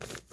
you